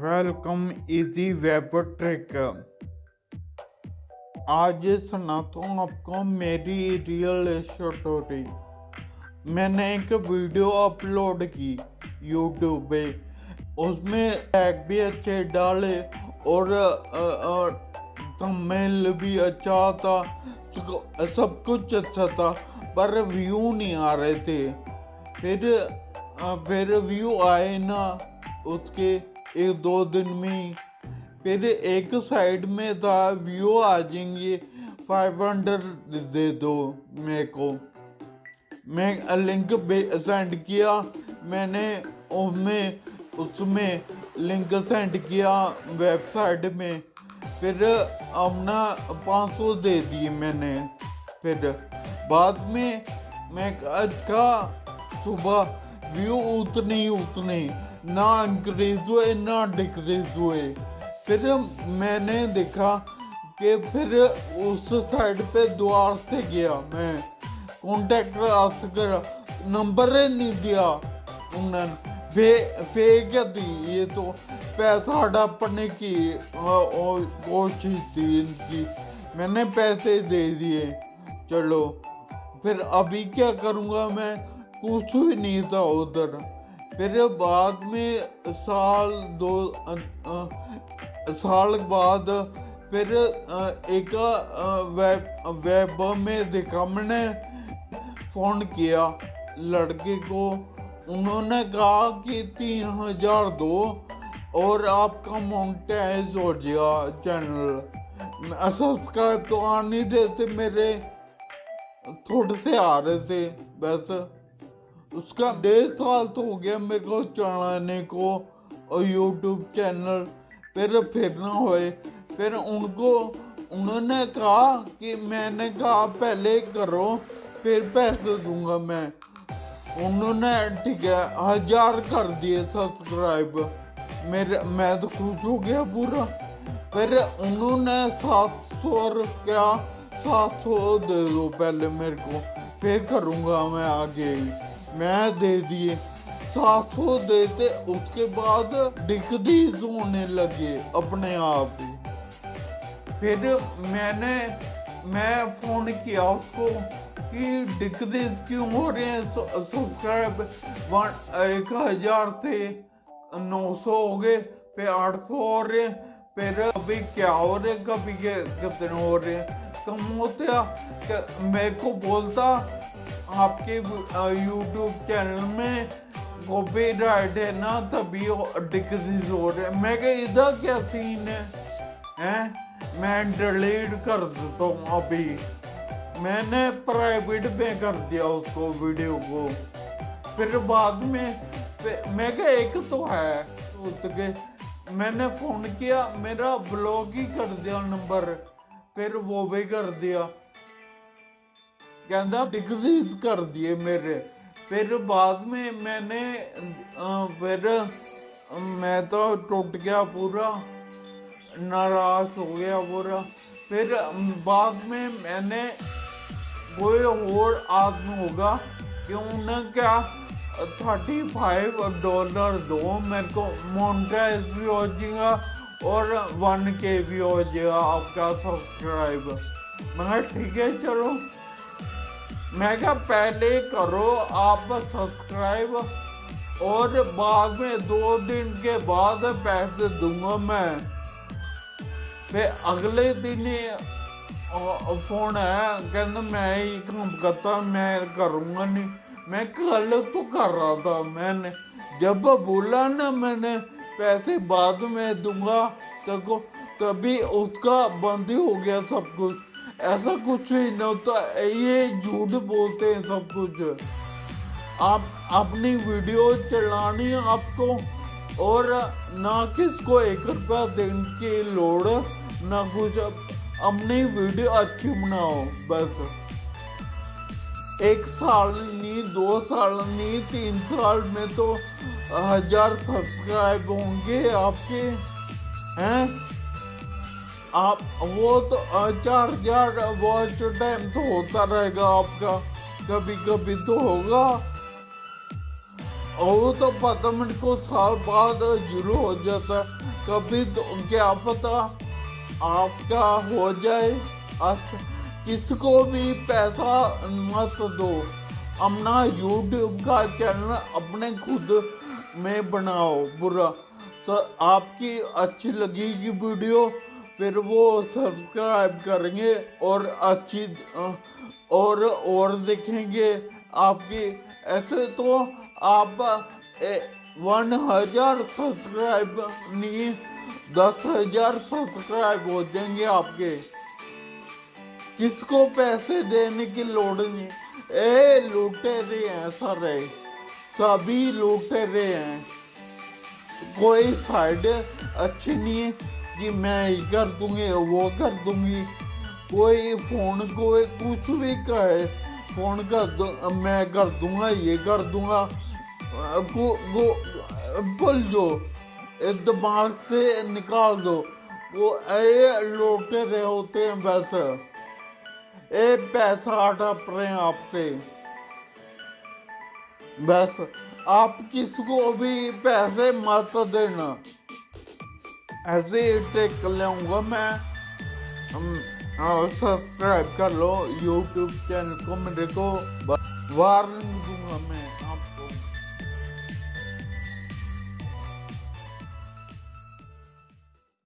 Welcome easy web truck آج سناتا ہوں آپ کو میری ریئل اسٹوری میں نے ایک ویڈیو اپلوڈ کی یوٹیوب پہ. اس میں ٹیگ بھی اچھے ڈالے اور تمل بھی اچھا تھا. سب کچھ اچھا تھا، پر ویو نہیں آ رہے تھے۔ پھر پھر ویو آئے نا اس کے ایک دو دن میں۔ پھر ایک سائڈ میں تھا ویو آ جائیں گے۔ فائیو ہنڈریڈ دے دو میرے کو۔ میں لنک سینڈ کیا۔ میں نے اس میں لنک سینڈ کیا ویب سائٹ میں۔ پھر اپنا پانچ سو دے دیے میں نے۔ پھر بعد میں میں کہا صبح ویو اتنے ہی اتنے، نہ انکریز ہوئے، نہ ڈکریز ہوئے۔ پھر میں نے دیکھا کہ پھر اس سائڈ پہ دوار سے گیا۔ میں کانٹیکٹ آسکر کر نمبر نہیں دیا۔ انہوں نے فیک تھی یہ تو پیسہ ہڑپنے کی کوشش تھی ان کی میں نے پیسے دے دیے چلو پھر ابھی کیا کروں گا میں کچھ بھی نہیں تھا ادھر پھر بعد میں سال دو سال بعد پھر ایک ویب ویب میں دیکھا میں نے فون کیا لڑکے کو انہوں نے کہا کہ تین ہزار دو اور آپ کا مونٹائز ہو گیا چینل۔ سبسکرائب تو آ نہیں رہے تھے، میرے تھوڑے سے آ رہے تھے، بس۔ اس کا ڈیڑھ سال تو ہو گیا میرے کو چلانے کو، اور یوٹیوب چینل۔ پھر پھر نہ ہوئے۔ پھر ان کو، انہوں نے کہا کہ میں نے کہا پہلے کرو، پھر پیسے دوں گا میں۔ انہوں نے ٹھیک ہے، ہزار کر دیے سبسکرائب میرے، میں تو خوش ہو گیا پورا۔ پھر انہوں نے سات سو روپیہ، سات سو دے دو پہلے میرے کو۔ پھر کروں گا میں آگے۔ ہی میں دے دیے۔ سات سو دیتے، اس کے بعد ڈکریز ہونے لگے اپنے آپ پھر میں نے، میں فون کیا اس کو۔ کی ڈکریز کیوں ہو رہے ہیں؟ سبسکرائب ایک ہزار سے نو سو ہو گئے، پھر آٹھ سو ہو رہے ہیں، پھر کبھی کیا ہو رہے کبھی کتنے ہو رہے ہیں؟ کم ہوتا میرے کو بولتا، آپ کے یوٹیوب چینل میں کاپی رائٹ ہے نا، تبھی ڈکریز ہو رہے ہیں۔ میں کہ ادھر کیا سین ہے؟ میں ڈیلیٹ کر دیتا ہوں ابھی۔ میں نے پرائیویٹ پہ کر دیا اس کو ویڈیو کو۔ پھر بعد میں میں کہ ایک تو ہے کے میں نے فون کیا، میرا بلاک ہی کر دیا نمبر پھر وہ بھی کر دیا۔ کہ ڈگریز کر دیے میرے۔ پھر بعد میں میں نے پھر میں تو ٹوٹ گیا پورا، ناراض ہو گیا پورا۔ پھر بعد میں میں نے کوئی اور آپ ہوگا ਹੋਗਾ ਕਿਉਂ کیا تھرٹی فائیو ڈالر دو میرے کو مونٹائز بھی ہو جائے گا اور ون کے بھی ہو جائے گا آپ کا سبسکرائب میں کہا ٹھیک ہے چلو میں کہا پہلے کرو آپ سبسکرائب اور بعد میں دو دن کے بعد پیسے دوں گا میں پھر اگلے دن فون ہے کہ میں یہ کام کرتا میں کروں گا نہیں میں کل تو کر رہا تھا میں نے جب بولا نا میں نے پیسے بعد میں دوں گا تو تبھی اس کا بند ہی ہو گیا سب کچھ ایسا کچھ ہی نہیں ہوتا یہ جھوٹ بولتے ہیں سب کچھ آپ اپنی ویڈیو چلانی آپ کو اور نہ کس کو ایک روپیہ دینے کی لوڑ نہ کچھ اپنی ویڈیو اچھی بناؤ، بس۔ ایک سال نہیں، دو سال نہیں، تین سال میں تو ہزار سبسکرائب ہوں گے آپ کے۔ ہیں؟ آپ، وہ تو چار ہزار واچ ٹائم تو ہوتا رہے گا آپ کا۔ کبھی کبھی تو ہوگا۔ وہ تو پتہ منٹ کو سال بعد ضرور ہو جاتا ہے۔ کبھی تو، کیا پتہ؟ آپ کا ہو جائے کس کو بھی پیسہ مت دو۔ اپنا یوٹیوب کا چینل اپنے خود میں بناؤ، برا۔ آپ کی اچھی لگے گی ویڈیو، پھر وہ سبسکرائب کریں گے اور اچھی، اور اور دیکھیں گے۔ آپ کی، ایسے تو آپ ون ہزار سبسکرائب نہیں دس ہزار سبسکرائب ہو جائیں گے آپ کے۔ کس کو پیسے دینے کی لوڑ نہیں؟ اے لوٹے رہے ہیں سارے سبھی لوٹے رہے ہیں۔ کوئی سائڈ اچھی نہیں ہے۔ کہ میں یہ کر دوں گی، وہ کر دوں گی۔ کوئی فون، کوئی کچھ بھی کہے۔ فون کر دوں میں کر دوں گا، یہ کر دوں گا۔ بول جو دماغ سے نکال دو۔ وہ اے لوٹے رہے ہوتے ہیں ویسے۔ اے پیسہ ہٹپ رہے ہیں آپ سے۔ بس، آپ کس کو بھی پیسے مت دینا۔ ایسے ہی ٹیک کر لوں گا میں۔ ہاں، سبسکرائب کر لو۔ یوٹیوب چینل کو، میرے کو۔ وارننگ دوں گا میں۔